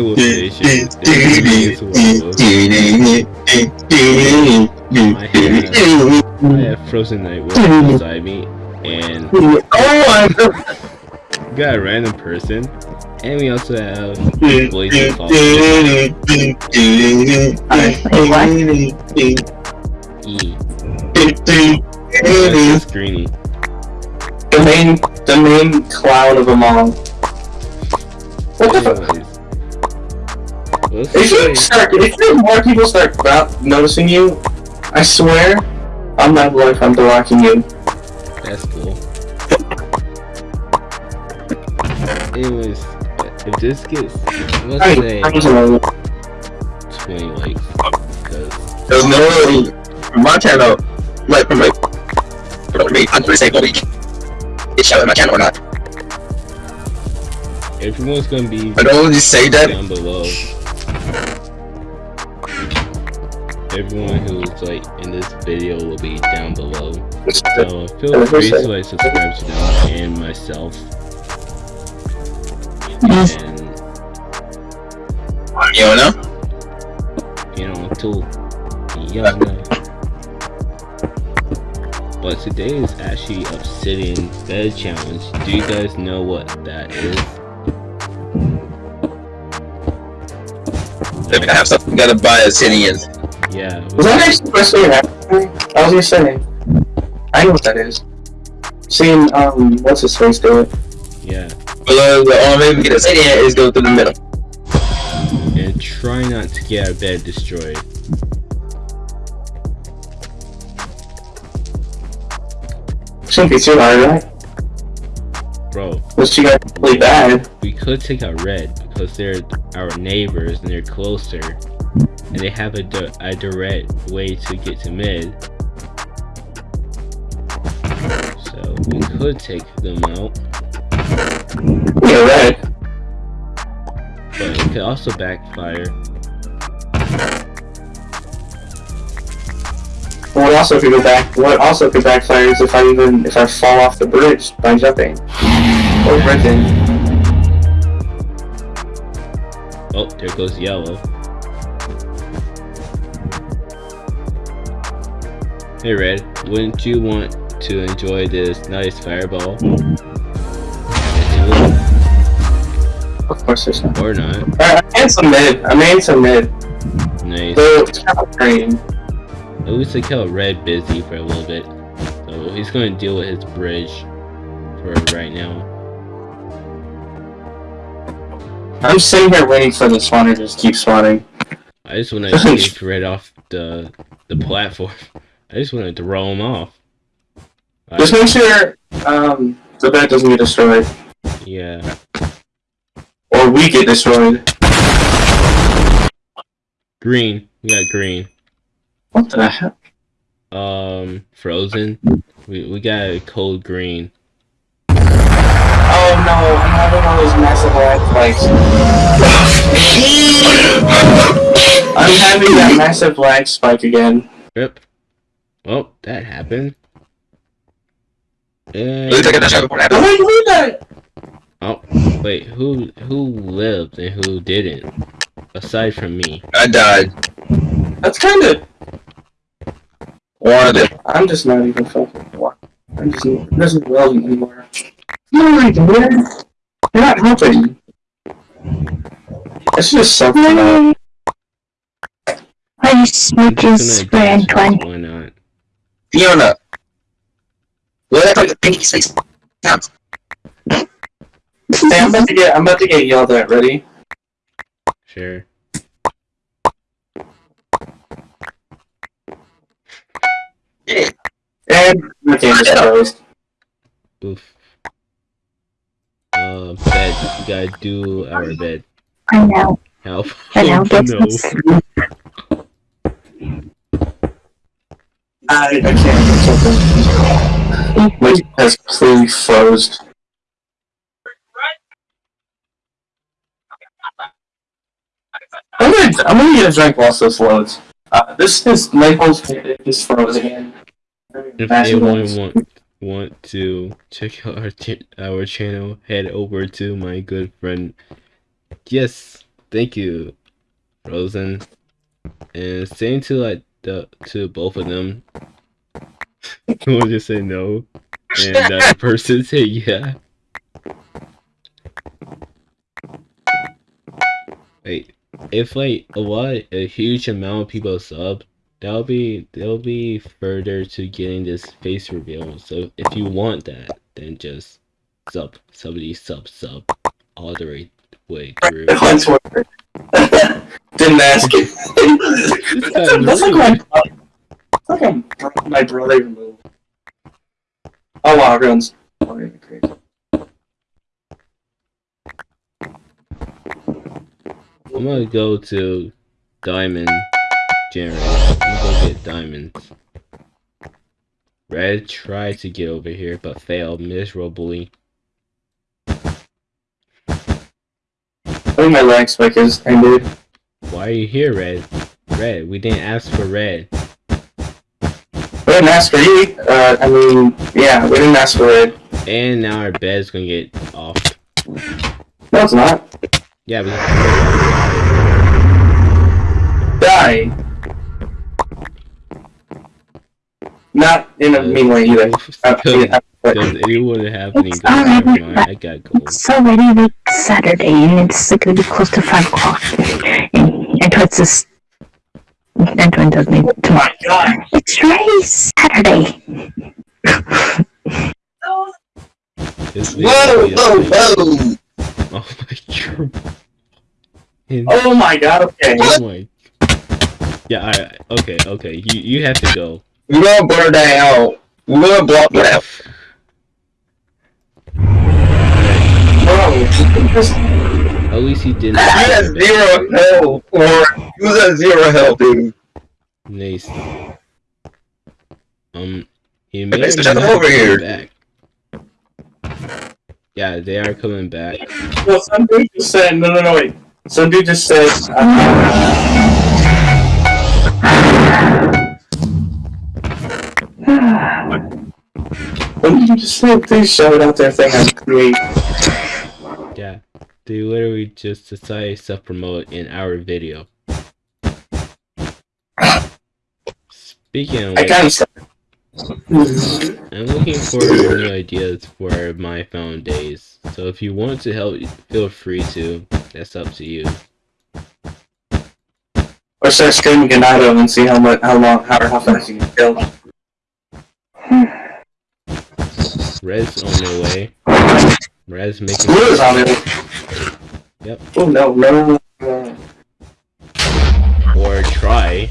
Wolf Nation. This is Wolf. I have, I have Frozen Night Wolf beside me, and we got a random person, and we also have Blazing. E. Greeny. the main, the main clown of them all. What the fuck? Anyways. Let's If you start, if you- more people start not noticing you, I swear, I'm not life, I'm blocking you. That's cool. Anyways, if this gets, let's Hey, say I was 20 likes, because There's no way from my channel, like from like, from me, I'm gonna say go week. It's showing my channel or not. everyone's gonna be I don't just say that. down below. Everyone who's like in this video will be down below. So feel free to like subscribe to them and myself. And You know? you know, until young. But today is actually Obsidian Bed Challenge. Do you guys know what that is? If I have something, gotta buy a Obsidian. Yeah. Was that actually the best way to happen? I was just saying. I know what that is. Seeing, um, what's his face do it? Yeah. But uh, the only way we get a Obsidian is go through the middle. And try not to get our bed destroyed. Shouldn't be too hard, right? Bro, Unless you got really bad. we could take out red because they're our neighbors and they're closer. And they have a, di- a direct way to get to mid. So we could take them out. Yeah, right. But it could also backfire. What also could go back? What also could backfire is if I even if I fall off the bridge by jumping or bridging. Oh, there goes yellow. Hey Red, wouldn't you want to enjoy this nice fireball? Of course, there's not. Or not. Alright, I'm in some mid. I'm in some mid. Nice. So it's kind of green. At least I kept Red busy for a little bit. So he's gonna deal with his bridge for right now. I'm sitting here waiting for the spawner to just keep spawning. I just wanna take Red off the the platform. I just wanna throw them off. Just make sure um the bed doesn't get destroyed yeah. or we get destroyed. Green. We got green. What the heck? Um, frozen. We we got a cold green. Oh no! I'm having one of those massive lag spikes. I'm having that massive lag spike again. Yep. Oh, that happened. And Looks like I shot before that How happened. did that? oh, wait, who who lived and who didn't? Aside from me. I died. That's kind of. One of them. I'm just not even fucking. what- I'm just. It doesn't relevant anymore. No, dude. You're not helping. It's just something. Why are you I'm Fiona. Look at the pinky face. Now, Hey, I'm about to get. I'm about to get yelled at. Ready? Sure. Yeah. And my game is closed. Oof. Uh, bed. We gotta do our bed. I know. Help. I know. Oh, Get no. I, I can't do something. My has completely froze. I'm gonna, I'm gonna get a drink whilst this loads. Uh, this is Naples just froze again. If anyone want want to check out our our channel, head over to my good friend Yes, thank you, Rosen. And saying to like the to both of them, we'll just say no, and that person say yeah. Wait, if like a lot, a huge amount of people sub, that'll be that'll be further to getting this face reveal. So if you want that, then just sub, somebody sub, sub, all the way, way through. On Twitter. Didn't ask it. that's, like- that's like my, that's like a, bro- my brother move. Oh wow, everyone's. Oh, yeah, great. I'm gonna go to diamond generator. I'm gonna go get diamonds. Red tried to get over here but failed miserably. Think my lag spike is ended. Why are you here, Red? Red, we didn't ask for Red. We didn't ask for you. Uh, I mean, yeah, we didn't ask for it. And now our bed's gonna get off. No, it's not. Yeah, we Die. Not in a mean way either. Yeah, but- Does anyone have any It's alright, diamonds? Mine, I got gold. It's already like Saturday and it's like gonna be close to five o'clock. And Antoine says Antoine does me Oh tomorrow. my god. It's already Saturday. This Whoa, whoa, whoa! Oh my god. And- Oh my god, okay. Oh my. Yeah, alright. Okay, okay. You you have to go. We're gonna burn that out. We're gonna block that out. Bro, just, At least he didn't. You had zero health, or you was at zero health, dude. Nice. Um, he may Let's or jump may not over here. Back. Yeah, they are coming back. well, some dude just said, no, no, no, wait. Some dude just said, what did you just say? Please show it out there thing I create. They literally just decided to self-promote in our video. Speaking of which, I'm looking for new ideas for my phone days. So if you want to help, feel free to. That's up to you. Or start streaming Ganado and see how much, how long, how, how fast you can kill. Red's on their way. Red's making. Blue is on it. Yep. Oh no, no. Or try.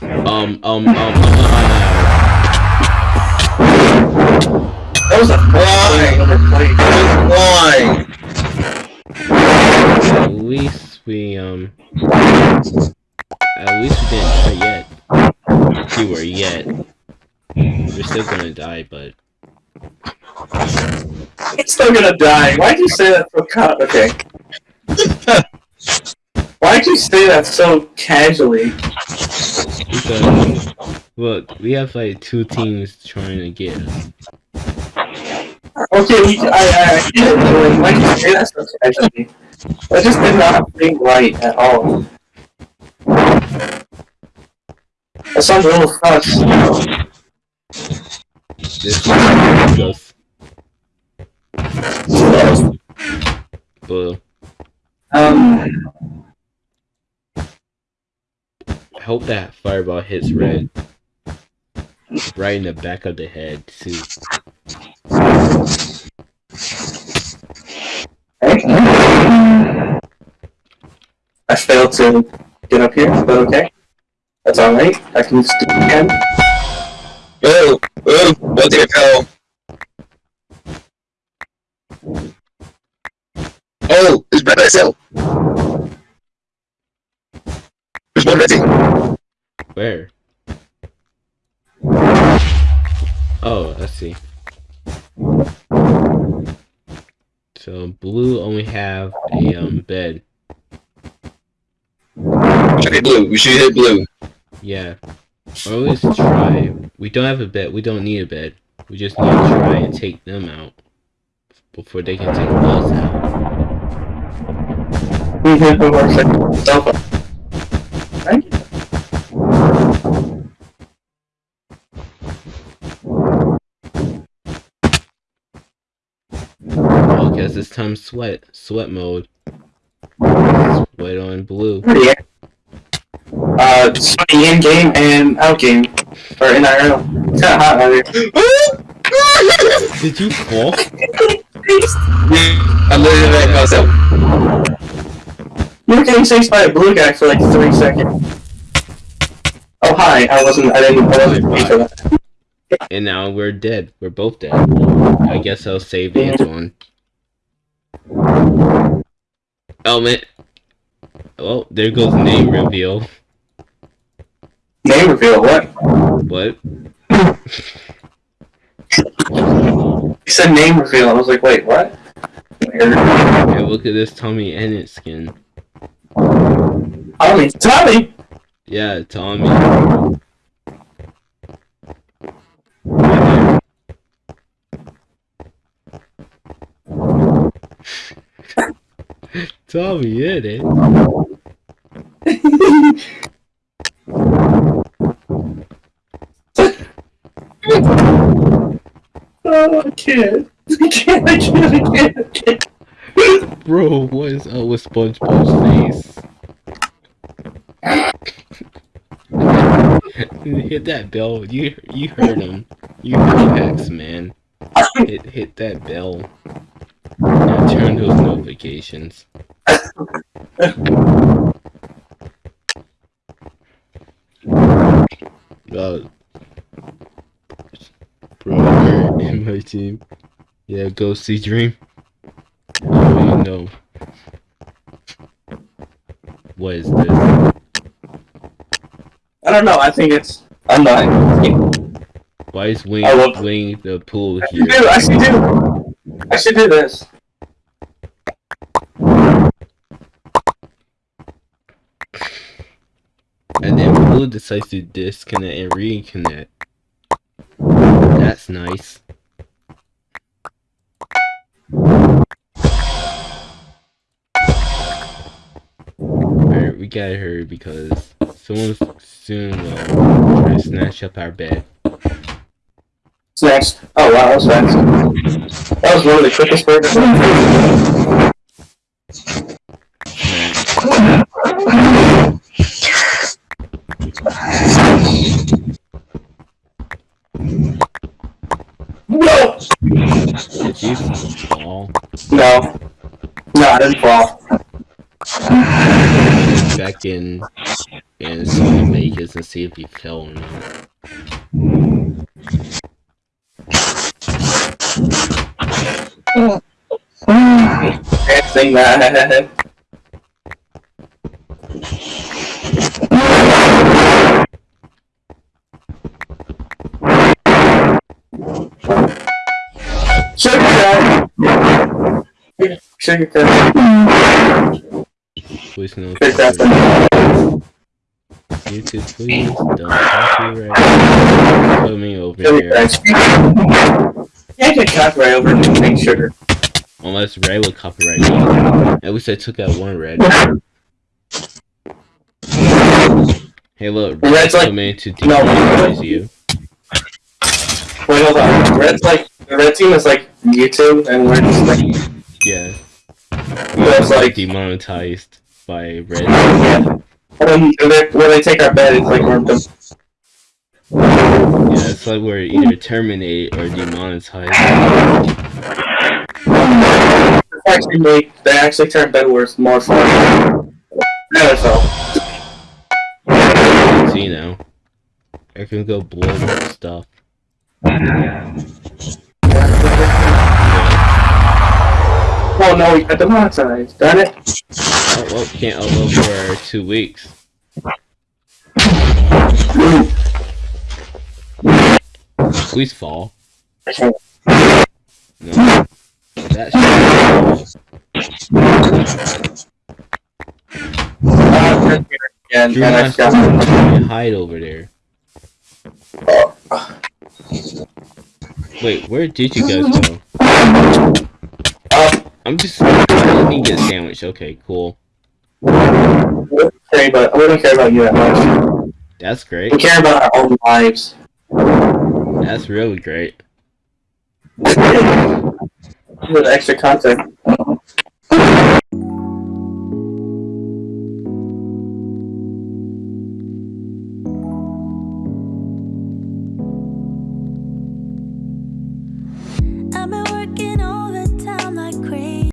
Um, um, um, um, That was a? Why? uh, at least we, um. At least we didn't die yet. Keyword yet. We're still gonna die, but. It's still gonna die. Why'd you say that so ca- Okay. Why'd you say that so casually? Because. Look, we have like two teams trying to get us. Okay, we, I, I, I get it, but like, why'd you say that so casually? That just did not think right at all. That sounds a little sus. This goes. But Um, I hope that fireball hits red. Right in the back of the head, too. I failed to get up here, but okay. That's alright. I can just do it again. Oh, oh, what the hell? It's Red SL. There's one ready. Where? Oh, I see. So blue only have a um bed. We should hit blue. We should hit blue. Yeah. Or at least try. We don't have a bed. We don't need a bed. We just need to try and take them out before they can take us out. Thank you. Oh, guess it's time sweat. Sweat mode. Sweat on blue. Pretty Uh, Sony in game and out game. Or in IRL. It's kinda hot out here. Did you fall? I literally let myself. You were getting chased by a blue guy for like three seconds. Oh hi, I wasn't I didn't I wasn't for that. And now we're dead. We're both dead. I guess I'll save Antoine. Oh man. Oh, there goes name reveal. Name reveal, what? What? You said name reveal, I was like, wait, what? Hey, look at this TommyInnit skin. Tommy, Tommy! Yeah, Tommy. TommyInnit. Oh, I can't. I can't, I can't, I can't, I can't. Bro, what is up with SpongeBob's face? Hit that bell. You you heard him. You heard man. Hit hit that bell. And turn those notifications. Bro, you're in my team. Yeah, go see Dream. Oh, you know. What is this? I don't know, I think it's... I'm not. Why is Wing Wing the pool I should here? do, I should do... I should do this. And then Blue decides to disconnect and reconnect. That's nice. Alright, we gotta hurry because someone soon will try to snatch up our bed. Next? Oh wow, that was fast. That was one of the quickest burgers. No! Did you fall? No. No, I didn't fall. Back in and see Vegas and see if you fell or not. Can't sing that. Sugar cut. Sugar cut. Please no. YouTube, please don't copyright put me over here. Can't get copyright over anything sugar. Unless Red would copyright me. At least I took out one Red. Hey look, Red's Red's like- coming to No. demonetize you. Wait, hold on. Red's like the red team is like YouTube, and we're just like Yeah. That's like- demonetized by Red. When they when they take our bed, it's like we're the Yeah, it's like we're either terminate or demonetized. actually make they actually turn bed wars more fun. NFL. See now. I can go blow up stuff. Oh no, we got demonetized. Darn it. Oh well, can't upload for two weeks. Please fall. No. That Uh, again, You're and I hide over there. Wait, where did you guys go? Uh, I'm just let me get a sandwich. Okay, cool. Care about, we don't care about you that much. That's great. We care about our own lives. That's really great. With extra content.